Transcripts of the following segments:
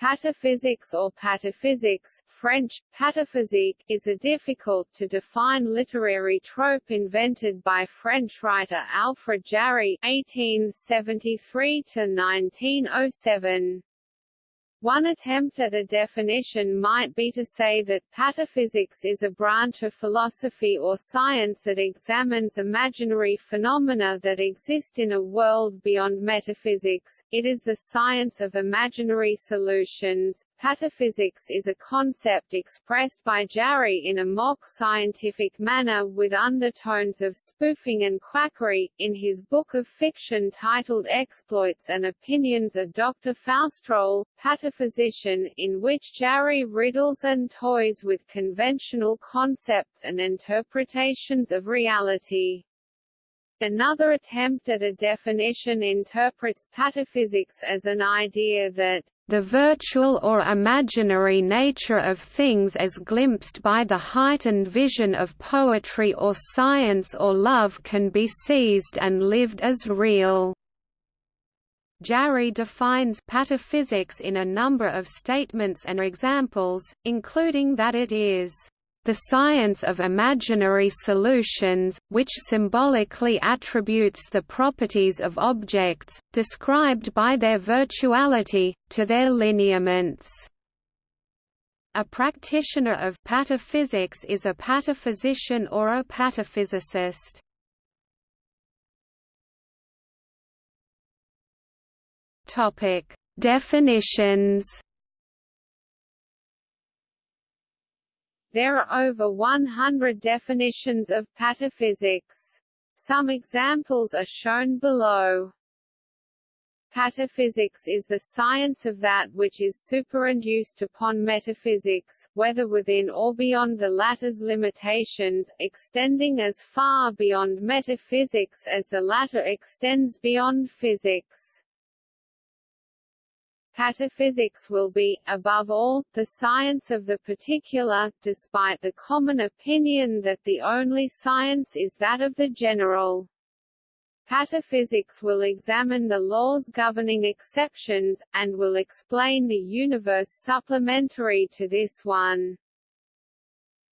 Pataphysics or pataphysics French, pataphysique, is a difficult-to-define literary trope invented by French writer Alfred Jarry (1873–1907). One attempt at a definition might be to say that pataphysics is a branch of philosophy or science that examines imaginary phenomena that exist in a world beyond metaphysics. It is the science of imaginary solutions. Pataphysics is a concept expressed by Jarry in a mock scientific manner with undertones of spoofing and quackery. In his book of fiction titled Exploits and Opinions of Dr. Faustroll, Pataphysician, in which Jarry riddles and toys with conventional concepts and interpretations of reality. Another attempt at a definition interprets pataphysics as an idea that the virtual or imaginary nature of things as glimpsed by the heightened vision of poetry or science or love can be seized and lived as real. Jarry defines pataphysics in a number of statements and examples, including that it is the science of imaginary solutions, which symbolically attributes the properties of objects, described by their virtuality, to their lineaments. A practitioner of pataphysics is a pataphysician or a pataphysicist. Definitions There are over 100 definitions of pataphysics. Some examples are shown below. Pataphysics is the science of that which is superinduced upon metaphysics, whether within or beyond the latter's limitations, extending as far beyond metaphysics as the latter extends beyond physics. Pataphysics will be, above all, the science of the particular, despite the common opinion that the only science is that of the general. Pataphysics will examine the laws governing exceptions, and will explain the universe supplementary to this one.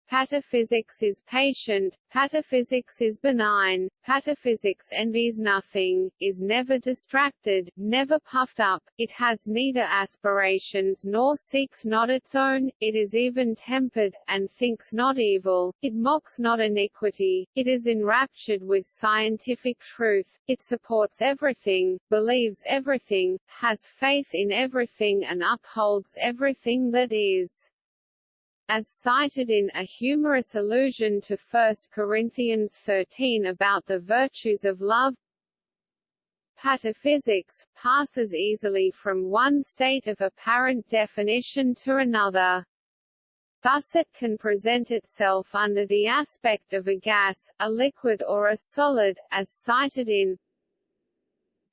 Pataphysics is patient, pataphysics is benign, pataphysics envies nothing, is never distracted, never puffed up, it has neither aspirations nor seeks not its own, it is even-tempered, and thinks not evil, it mocks not iniquity, it is enraptured with scientific truth, it supports everything, believes everything, has faith in everything and upholds everything that is as cited in A Humorous Allusion to 1 Corinthians 13 about the virtues of love Pataphysics, passes easily from one state of apparent definition to another. Thus it can present itself under the aspect of a gas, a liquid or a solid, as cited in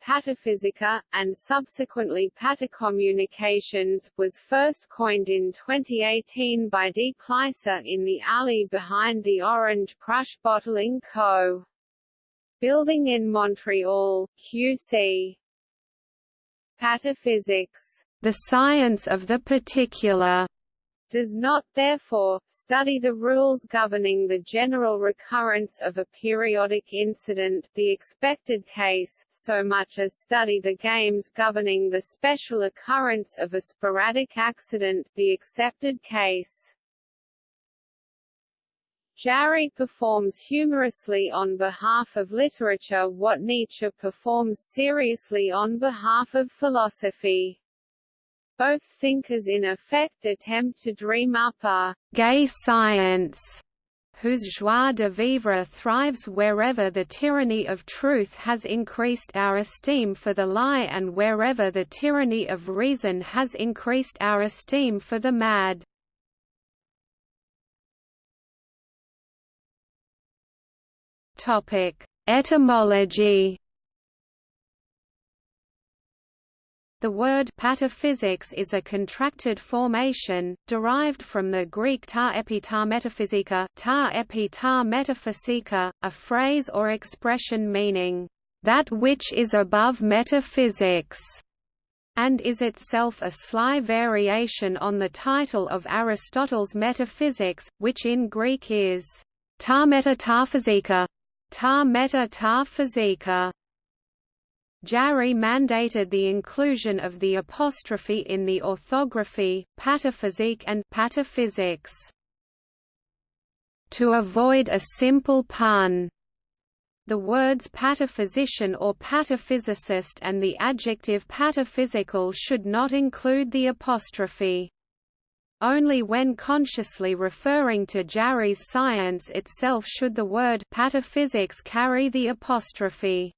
Pataphysica, and subsequently Patacommunications, was first coined in 2018 by D. Kleiser in the alley behind the Orange Crush Bottling Co. Building in Montreal, QC. Pataphysics, the science of the particular, does not, therefore, study the rules governing the general recurrence of a periodic incident the expected case, so much as study the games governing the special occurrence of a sporadic accident the accepted case. Jarry performs humorously on behalf of literature what Nietzsche performs seriously on behalf of philosophy. Both thinkers in effect attempt to dream up a «gay science» whose joie de vivre thrives wherever the tyranny of truth has increased our esteem for the lie and wherever the tyranny of reason has increased our esteem for the mad. Etymology The word pataphysics is a contracted formation, derived from the Greek ta epi ta metaphysica, ta epi ta metaphysika, a phrase or expression meaning, "...that which is above metaphysics." and is itself a sly variation on the title of Aristotle's Metaphysics, which in Greek is ta meta ta physika, ta meta ta physika. Jarry mandated the inclusion of the apostrophe in the orthography, pataphysique and pataphysics. To avoid a simple pun, the words pataphysician or pataphysicist and the adjective pataphysical should not include the apostrophe. Only when consciously referring to Jarry's science itself should the word pataphysics carry the apostrophe.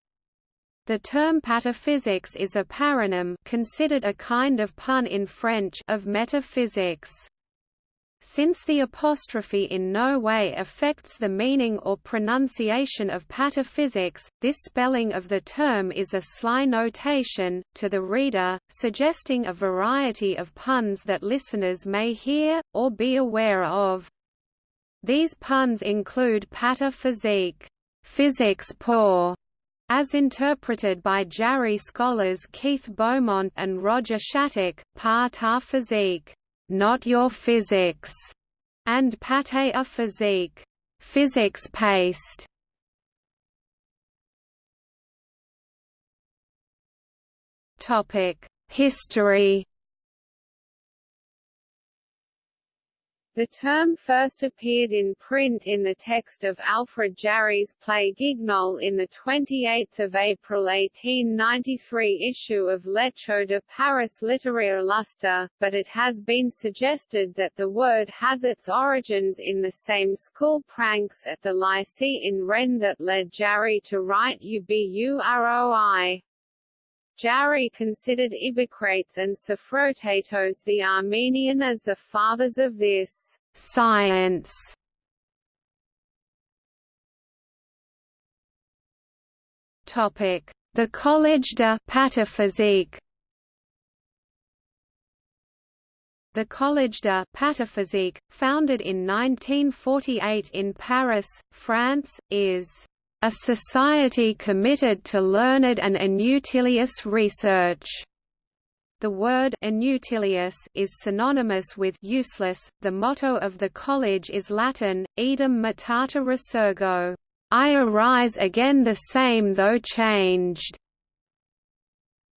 The term pataphysics is a paronym considered a kind of pun in French of metaphysics. Since the apostrophe in no way affects the meaning or pronunciation of pataphysics, this spelling of the term is a sly notation, to the reader, suggesting a variety of puns that listeners may hear, or be aware of. These puns include pataphysique, physics poor, as interpreted by Jarry scholars Keith Beaumont and Roger Shattuck, par ta physique not your physics, and pate a physique, physics paste. Topic: History The term first appeared in print in the text of Alfred Jarry's play Guignol in the 28 April 1893 issue of L'Echo de Paris Littéraire Lustre, but it has been suggested that the word has its origins in the same school pranks at the Lycée in Rennes that led Jarry to write Ubu Roi. Jarry considered Ibicrates and Sophrotatos the Armenian as the fathers of this science. Topic: The Collège de Pataphysique. The Collège de Pataphysique, founded in 1948 in Paris, France, is a society committed to learned and inutilious research. The word inutilious is synonymous with useless. The motto of the college is Latin, Idem mutata resurgo, I arise again the same though changed.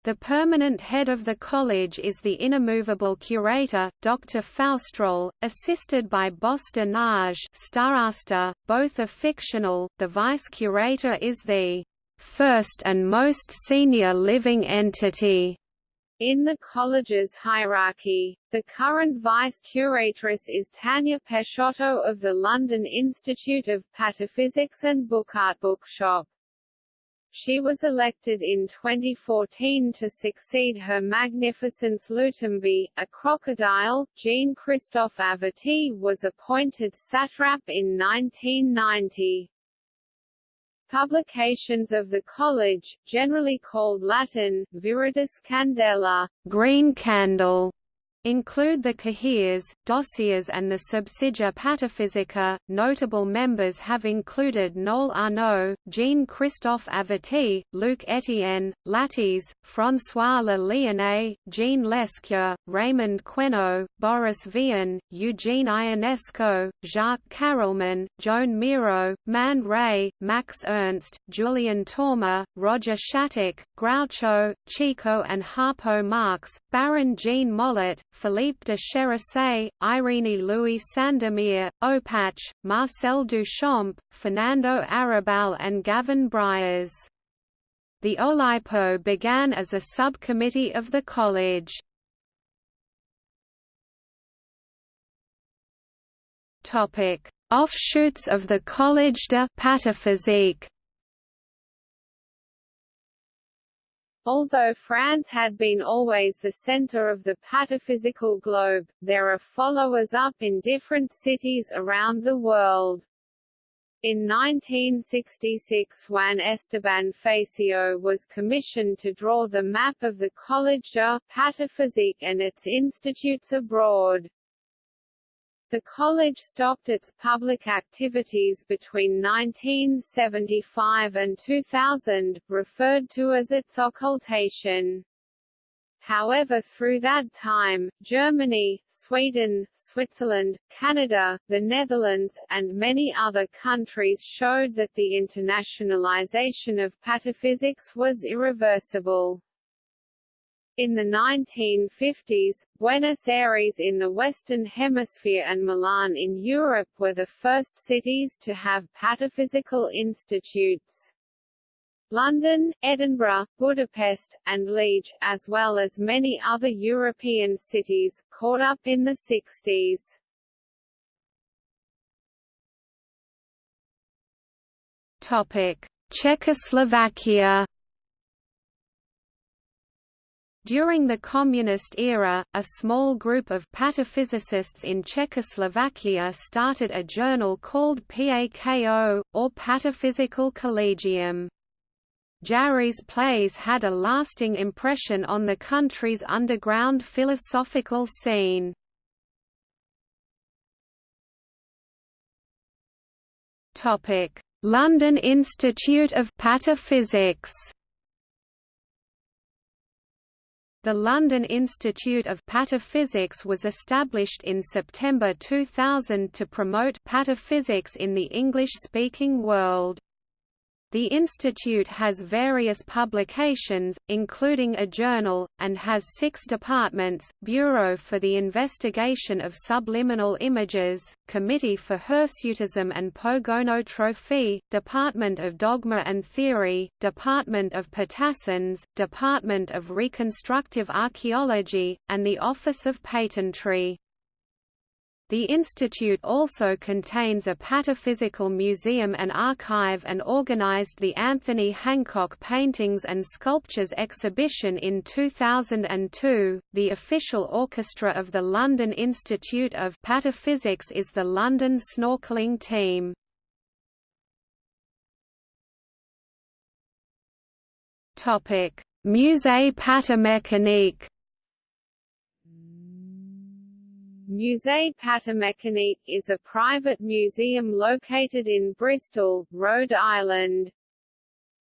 The permanent head of the college is the inimmovable curator, Dr. Faustroll, assisted by Bosta Nage Starosta, both are fictional. The vice-curator is the first and most senior living entity in the college's hierarchy, the current vice-curatress is Tanya Peixoto of the London Institute of Pataphysics and Bookart Bookshop. She was elected in 2014 to succeed Her Magnificence Lutembi, a crocodile. Jean-Christophe Averty was appointed satrap in 1990. Publications of the college, generally called Latin, Viridis Candela, green candle, include the Cahiers, Dossiers and the Subsidia Pataphysica. Notable members have included Noel Arnaud, Jean-Christophe Averty, Luc Etienne, Latisse, François Le Lionnais, Jean Lescure, Raymond Queneau, Boris Vian, Eugene Ionesco, Jacques Carelman, Joan Miro, Man Ray, Max Ernst, Julien Torma, Roger Shattuck, Groucho, Chico and Harpo Marx, Baron Jean Mollet, Philippe de Cherissey, Irene Louis Sandomir, Opatch, Marcel Duchamp, Fernando Arrabal and Gavin Bryars. The Oulipo began as a subcommittee of the college. Offshoots of the Collège de Pataphysique Although France had been always the center of the pataphysical globe, there are followers-up in different cities around the world. In 1966 Juan Esteban Fassio was commissioned to draw the map of the College de Pataphysique and its institutes abroad. The college stopped its public activities between 1975 and 2000, referred to as its occultation. However through that time, Germany, Sweden, Switzerland, Canada, the Netherlands, and many other countries showed that the internationalization of pataphysics was irreversible. In the 1950s, Buenos Aires in the Western Hemisphere and Milan in Europe were the first cities to have pataphysical institutes. London, Edinburgh, Budapest, and Liege, as well as many other European cities, caught up in the 60s. Topic: Czechoslovakia during the Communist era, a small group of pataphysicists in Czechoslovakia started a journal called PAKO, or Pataphysical Collegium. Jarry's plays had a lasting impression on the country's underground philosophical scene. London Institute of Pataphysics The London Institute of Pataphysics was established in September 2000 to promote pataphysics in the English-speaking world. The institute has various publications, including a journal, and has six departments, Bureau for the Investigation of Subliminal Images, Committee for Hirsutism and Pogonotrophy, Department of Dogma and Theory, Department of Patassins, Department of Reconstructive Archaeology, and the Office of Patentry. The institute also contains a pataphysical museum and archive and organized the Anthony Hancock Paintings and Sculptures exhibition in 2002. The official orchestra of the London Institute of Pataphysics is the London Snorkeling Team. Topic: Musée Patamécanique Musée Patamécanique is a private museum located in Bristol, Rhode Island.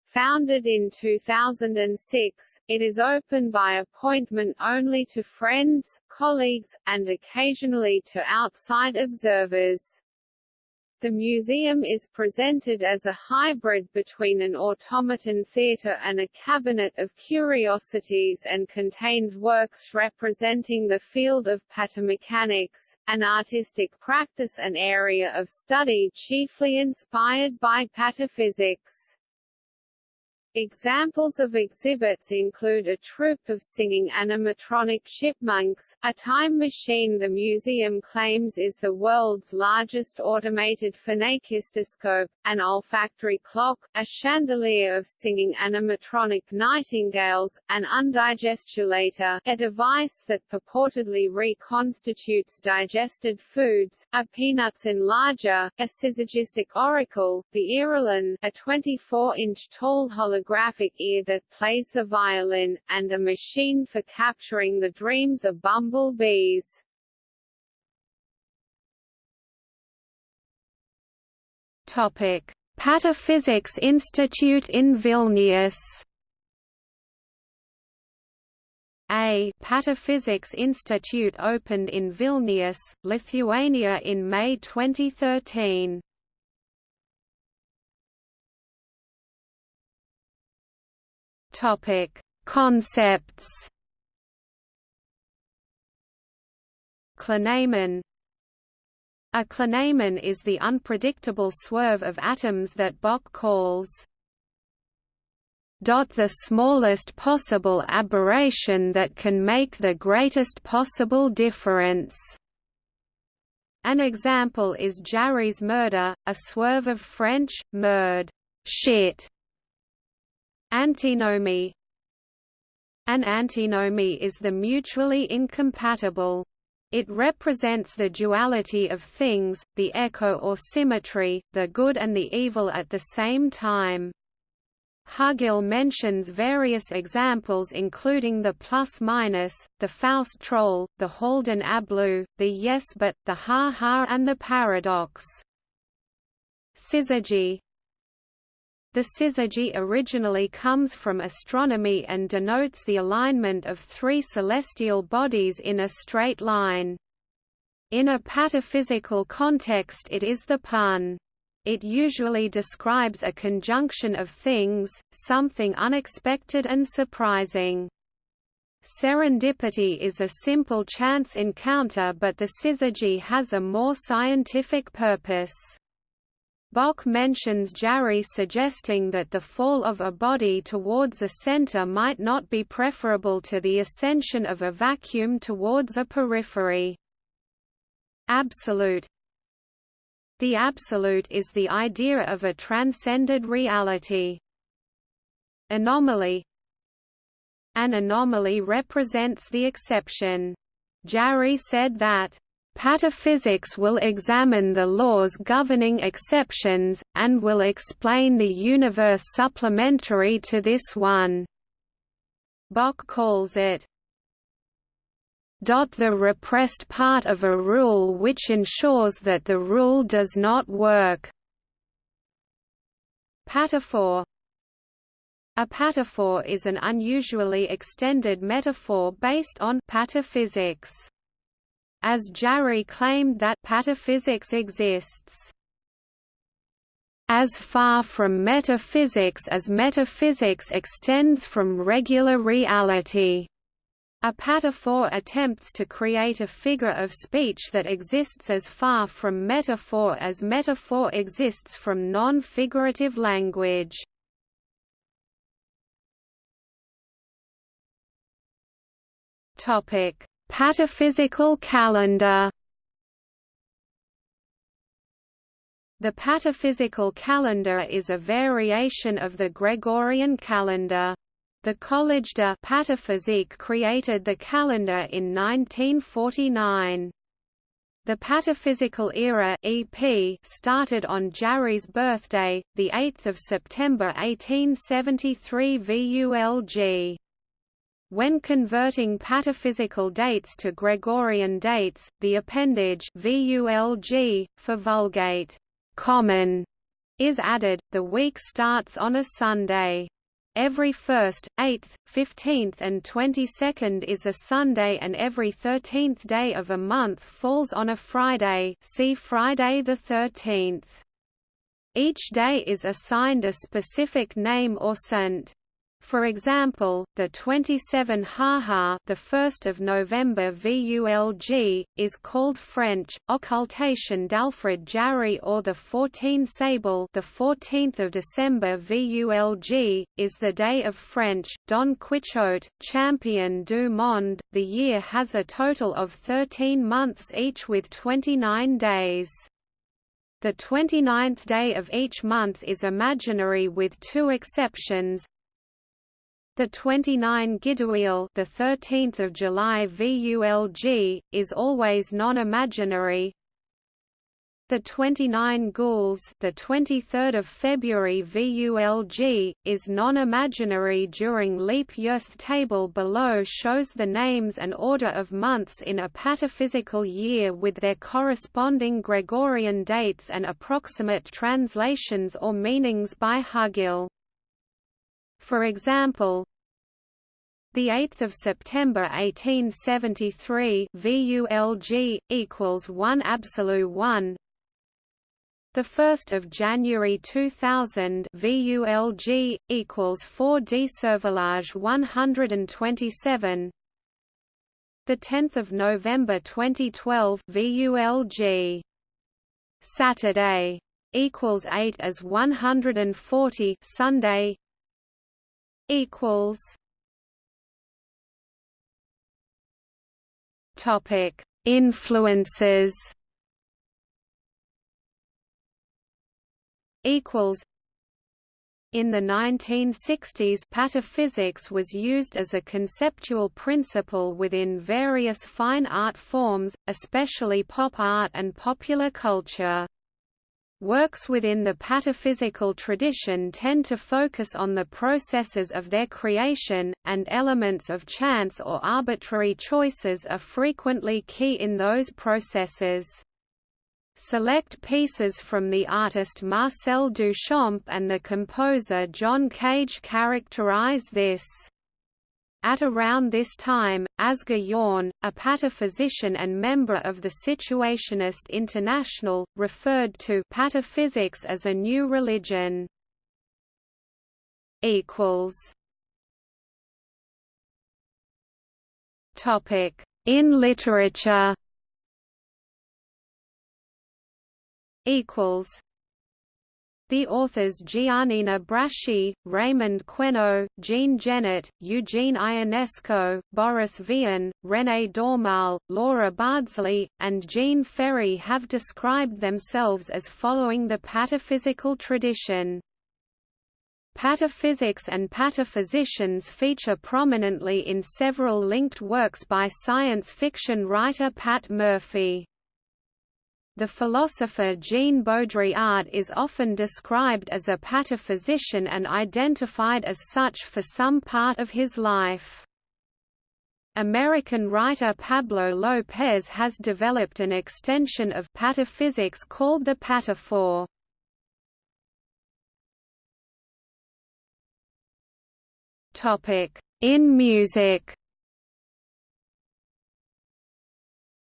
Founded in 2006, it is open by appointment only to friends, colleagues, and occasionally to outside observers. The museum is presented as a hybrid between an automaton theatre and a cabinet of curiosities and contains works representing the field of patamechanics, an artistic practice and area of study chiefly inspired by pataphysics. Examples of exhibits include a troupe of singing animatronic chipmunks, a time machine the museum claims is the world's largest automated phenakistoscope, an olfactory clock, a chandelier of singing animatronic nightingales, an undigestulator, a device that purportedly reconstitutes digested foods, a peanuts enlarger, a syzygistic oracle, the Earolin, a 24-inch tall hologram holographic ear that plays the violin, and a machine for capturing the dreams of bumblebees. Topic: Pataphysics Institute in Vilnius. A Pataphysics Institute opened in Vilnius, Lithuania in May 2013. Topic: Concepts. Clinamen A clinamen is the unpredictable swerve of atoms that Bock calls the smallest possible aberration that can make the greatest possible difference. An example is Jarry's merdre, a swerve of French, merde shit, Antinomy An antinomy is the mutually incompatible. It represents the duality of things, the echo or symmetry, the good and the evil at the same time. Hugill mentions various examples including the plus-minus, the Faustroll, the Holden ablu, the yes but, the ha-ha and the paradox. Syzygy The syzygy originally comes from astronomy and denotes the alignment of three celestial bodies in a straight line. In a pataphysical context it is the pun. It usually describes a conjunction of things, something unexpected and surprising. Serendipity is a simple chance encounter but the syzygy has a more scientific purpose. Bock mentions Jarry suggesting that the fall of a body towards a center might not be preferable to the ascension of a vacuum towards a periphery. Absolute The absolute is the idea of a transcended reality. Anomaly An anomaly represents the exception. Jarry said that Pataphysics will examine the laws governing exceptions, and will explain the universe supplementary to this one. Bock calls it the repressed part of a rule which ensures that the rule does not work. Pataphor A pataphor is an unusually extended metaphor based on pataphysics as Jarry claimed that pataphysics exists as far from metaphysics as metaphysics extends from regular reality. A pataphor attempts to create a figure of speech that exists as far from metaphor as metaphor exists from non-figurative language. Topic: Pataphysical calendar The pataphysical calendar is a variation of the Gregorian calendar. The Collège de Pataphysique created the calendar in 1949. The Pataphysical Era (EP) started on Jarry's birthday, the 8th of September 1873 VULG. When converting pataphysical dates to Gregorian dates, the appendage VULG, for Vulgate common, is added. The week starts on a Sunday. Every 1st, 8th, 15th and 22nd is a Sunday and every 13th day of a month falls on a Friday see Friday the 13th. Each day is assigned a specific name or saint. For example, the 27 Haha, the 1st of November VULG, is called French occultation d'Alfred Jarry or the 14 Sable, the 14th of December VULG, is the day of French Don Quixote, champion du monde. The year has a total of 13 months each with 29 days. The 29th day of each month is imaginary with two exceptions, the 29 Gidouille, the 13th of July VULG, is always non-imaginary. The 29 Gules, the 23rd of February VULG, is non-imaginary during leap years. The table below shows the names and order of months in a pataphysical year with their corresponding Gregorian dates and approximate translations or meanings by Hugill. For example, the 8th of September 1873 VULG equals 1 absolute 1 the 1st of January 2000 VULG equals 4 D Cervelage 127 the 10th of November 2012 VULG Saturday equals 8 as 140 Sunday equals Topic: Influences. Equals. In the 1960s pataphysics was used as a conceptual principle within various fine art forms, especially pop art and popular culture. Works within the pataphysical tradition tend to focus on the processes of their creation, and elements of chance or arbitrary choices are frequently key in those processes. Select pieces from the artist Marcel Duchamp and the composer John Cage characterize this. At around this time, Asger Jorn, a pataphysician and member of the Situationist International, referred to pataphysics as a new religion. In literature. Equals the authors Giannina Braschi, Raymond Queneau, Jean Genet, Eugene Ionesco, Boris Vian, René Daumal, Laura Bardsley, and Jean Ferry have described themselves as following the pataphysical tradition. Pataphysics and pataphysicians feature prominently in several linked works by science fiction writer Pat Murphy. The philosopher Jean Baudrillard is often described as a pataphysician and identified as such for some part of his life. American writer Pablo Lopez has developed an extension of pataphysics called the pataphor. In music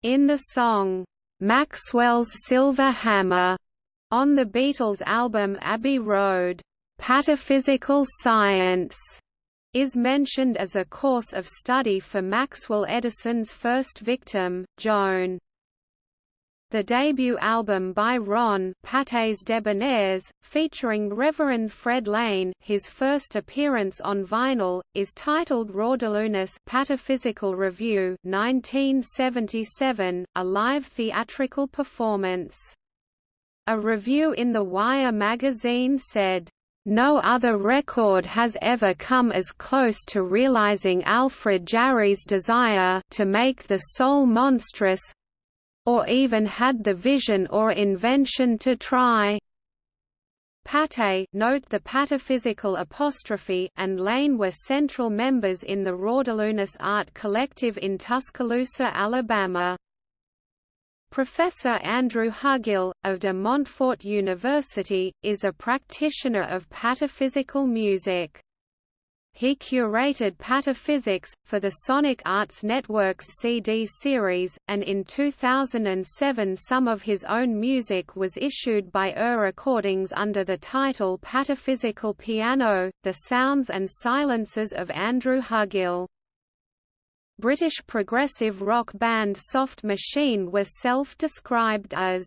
In the song, Maxwell's Silver Hammer on the Beatles album Abbey Road. Pataphysical science is mentioned as a course of study for Maxwell Edison's first victim, Joan. The debut album by Ron Pates Debonaires, featuring Reverend Fred Lane his first appearance on vinyl, is titled Raudelunas Pataphysical Review 1977, a live theatrical performance. A review in The Wire magazine said, no other record has ever come as close to realizing Alfred Jarry's desire to make the soul monstrous, or even had the vision or invention to try. Pate note the pataphysical apostrophe and Lane were central members in the Raudelunas Art Collective in Tuscaloosa, Alabama. Professor Andrew Hugill, of de Montfort University, is a practitioner of pataphysical music. He curated Pataphysics, for the Sonic Arts Network's CD series, and in 2007 some of his own music was issued by UR Recordings under the title Pataphysical Piano, The Sounds and Silences of Andrew Hugill. British progressive rock band Soft Machine were self-described as,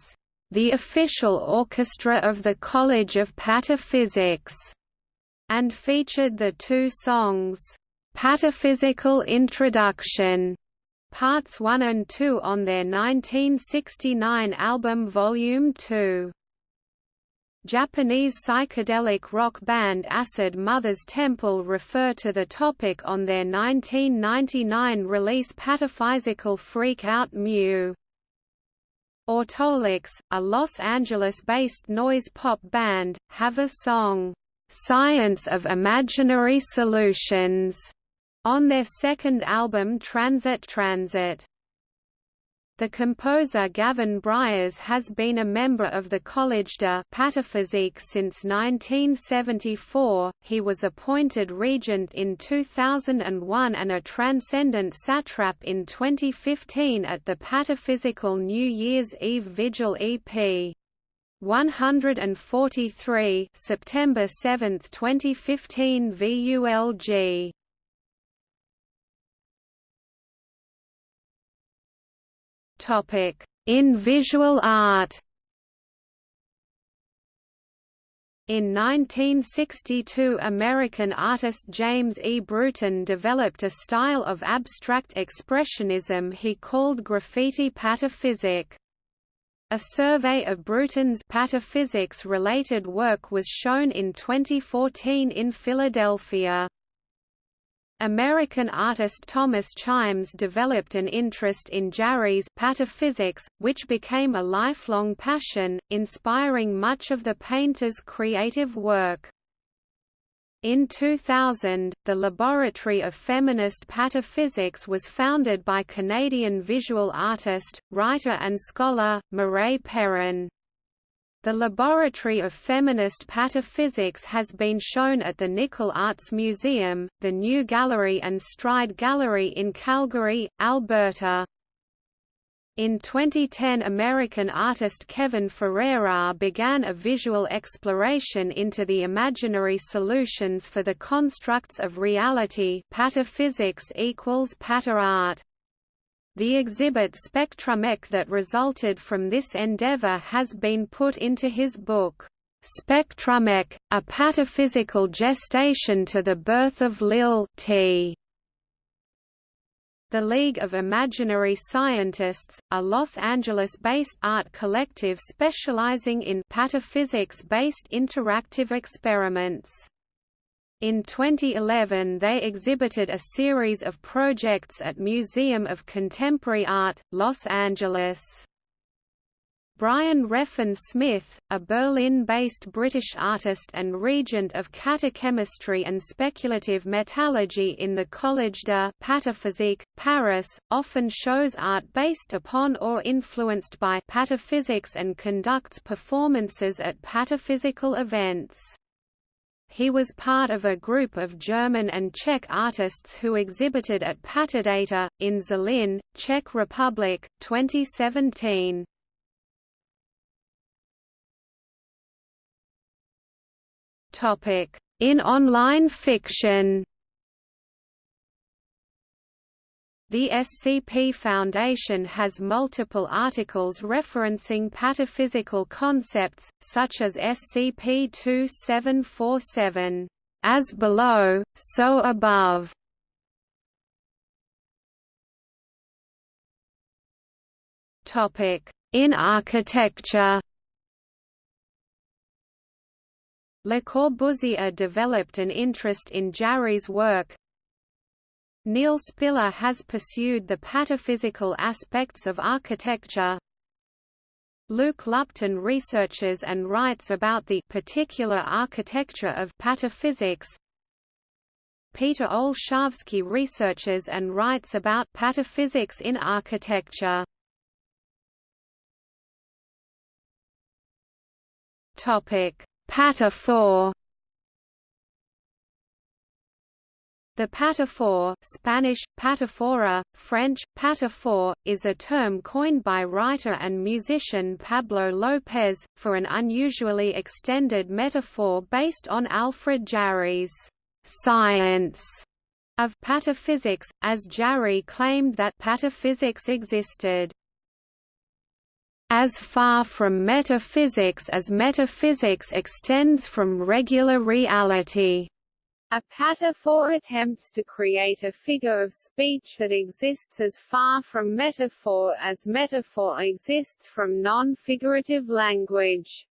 "...the official orchestra of the College of Pataphysics." And featured the two songs, "'Pataphysical Introduction' Parts 1 and 2 on their 1969 album Volume 2. Japanese psychedelic rock band Acid Mother's Temple refer to the topic on their 1999 release Pataphysical Freak Out Mew. Autolux, a Los Angeles-based noise pop band, have a song, Science of Imaginary Solutions on their second album Transit Transit. The composer Gavin Bryars has been a member of the Collège de Pataphysique since 1974. He was appointed regent in 2001 and a transcendent satrap in 2015 at the Pataphysical New Year's Eve Vigil EP. 143 September 7, 2015 VULG Topic in visual art In 1962 American artist James E. Brewton developed a style of abstract expressionism he called graffiti pataphysic. A survey of Brewton's pataphysics-related work was shown in 2014 in Philadelphia. American artist Thomas Chimes developed an interest in Jarry's pataphysics, which became a lifelong passion, inspiring much of the painter's creative work. In 2000, the Laboratory of Feminist Pataphysics was founded by Canadian visual artist, writer and scholar, Mireille Perron. The Laboratory of Feminist Pataphysics has been shown at the Nickle Arts Museum, the New Gallery and Stride Gallery in Calgary, Alberta. In 2010 American artist Kevin Ferreira began a visual exploration into the imaginary solutions for the constructs of reality pataphysics equals art. The exhibit SpectraMech that resulted from this endeavor has been put into his book, SpectraMech, A Pataphysical Gestation to the Birth of Lil T. The League of Imaginary Scientists, a Los Angeles-based art collective specializing in pataphysics-based interactive experiments. In 2011 they exhibited a series of projects at Museum of Contemporary Art, Los Angeles. Brian Reffin Smith, a Berlin-based British artist and regent of catachemistry and speculative metallurgy in the Collège de Pataphysique, Paris, often shows art based upon or influenced by pataphysics and conducts performances at pataphysical events. He was part of a group of German and Czech artists who exhibited at Patadata, in Zlín, Czech Republic, 2017. In online fiction? The SCP Foundation has multiple articles referencing pataphysical concepts, such as SCP-2747, "...as below, so above". In architecture Le Corbusier developed an interest in Jarry's work. Neil Spiller has pursued the pataphysical aspects of architecture. Luke Lupton researches and writes about the particular architecture of pataphysics. Peter Olshavsky researches and writes about pataphysics in architecture. Topic: Pataphor The pataphor Spanish, pataphora, French, pataphor, is a term coined by writer and musician Pablo López, for an unusually extended metaphor based on Alfred Jarry's «science» of pataphysics, as Jarry claimed that pataphysics existed as far from metaphysics as metaphysics extends from regular reality. A pataphor attempts to create a figure of speech that exists as far from metaphor as metaphor exists from non-figurative language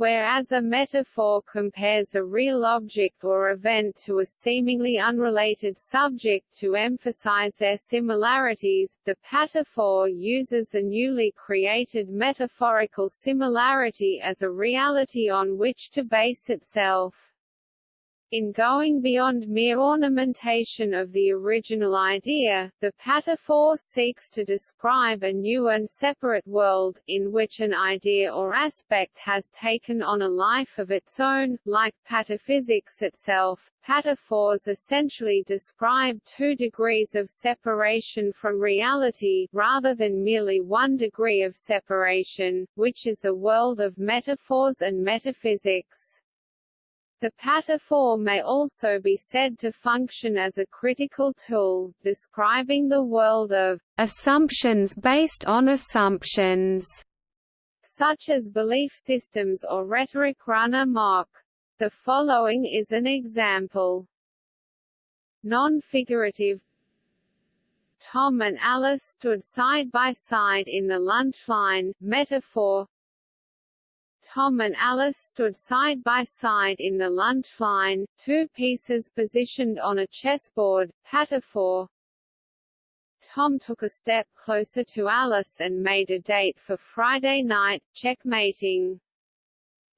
whereas a metaphor compares a real object or event to a seemingly unrelated subject to emphasize their similarities, the pataphor uses the newly created metaphorical similarity as a reality on which to base itself. In going beyond mere ornamentation of the original idea, the pataphor seeks to describe a new and separate world, in which an idea or aspect has taken on a life of its own, like pataphysics itself. Pataphors essentially describe two degrees of separation from reality, rather than merely one degree of separation, which is the world of metaphors and metaphysics. The pataphor may also be said to function as a critical tool, describing the world of assumptions based on assumptions, such as belief systems or rhetoric run amok. The following is an example. Non-figurative Tom and Alice stood side by side in the lunch line, metaphor Tom and Alice stood side by side in the lunch line, two pieces positioned on a chessboard, pataphor. Tom took a step closer to Alice and made a date for Friday night, checkmating.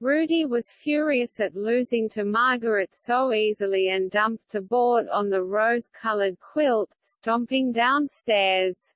Rudy was furious at losing to Margaret so easily and dumped the board on the rose-colored quilt, stomping downstairs.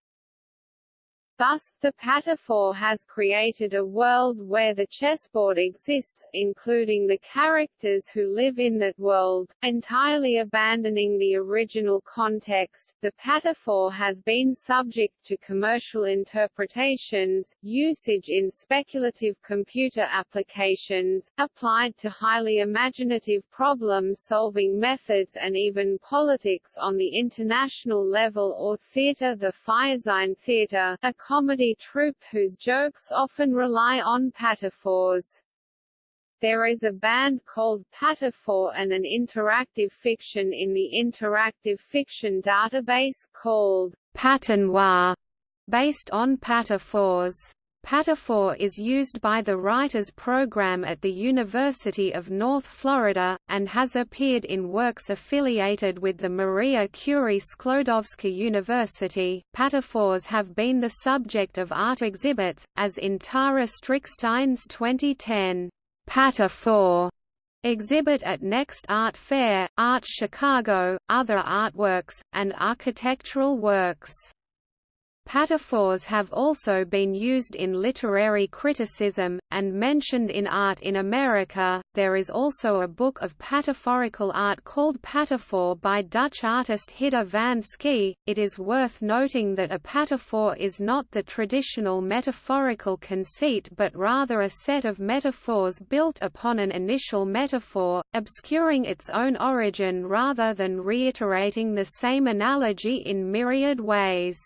Thus, the Pataphor has created a world where the chessboard exists, including the characters who live in that world, entirely abandoning the original context. The Pataphor has been subject to commercial interpretations, usage in speculative computer applications, applied to highly imaginative problem-solving methods and even politics on the international level or theatre The Firesign Theatre, a comedy troupe whose jokes often rely on pataphors. There is a band called Pataphor and an interactive fiction in the interactive fiction database called Patanoir, based on pataphors. Pataphor is used by the Writers Program at the University of North Florida, and has appeared in works affiliated with the Maria Curie Sklodowska University. Pataphors have been the subject of art exhibits, as in Tara Strickstein's 2010 Pataphor exhibit at Next Art Fair, Art Chicago, other artworks, and architectural works. Pataphors have also been used in literary criticism, and mentioned in art in America. There is also a book of pataphorical art called Pataphor by Dutch artist Hidde van Schie. It is worth noting that a pataphor is not the traditional metaphorical conceit but rather a set of metaphors built upon an initial metaphor, obscuring its own origin rather than reiterating the same analogy in myriad ways.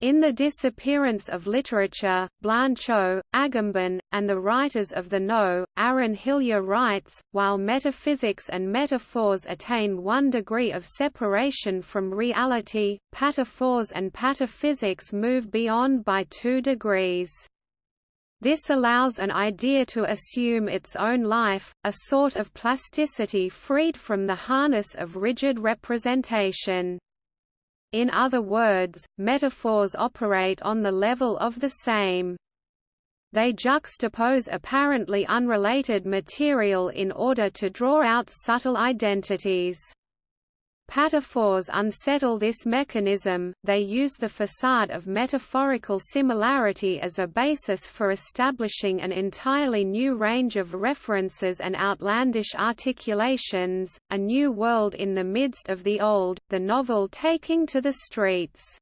In The Disappearance of Literature, Blanchot, Agamben, and the writers of the No, Aaron Hillyer writes, while metaphysics and metaphors attain one degree of separation from reality, pataphors and pataphysics move beyond by two degrees. This allows an idea to assume its own life, a sort of plasticity freed from the harness of rigid representation. In other words, metaphors operate on the level of the same. They juxtapose apparently unrelated material in order to draw out subtle identities. Pataphors unsettle this mechanism, they use the facade of metaphorical similarity as a basis for establishing an entirely new range of references and outlandish articulations, a new world in the midst of the old, the novel taking to the streets.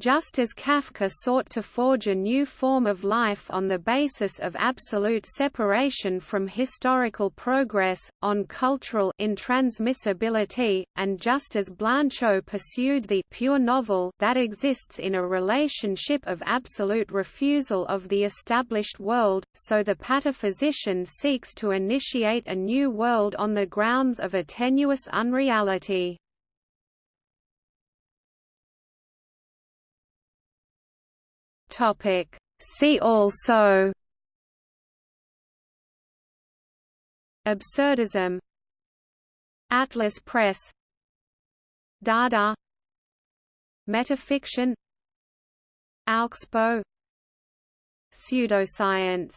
Just as Kafka sought to forge a new form of life on the basis of absolute separation from historical progress, on cultural intransmissibility, and just as Blanchot pursued the pure novel that exists in a relationship of absolute refusal of the established world, so the pataphysician seeks to initiate a new world on the grounds of a tenuous unreality. Topic. See also Absurdism Atlas Press Dada Metafiction Augsburg Pseudoscience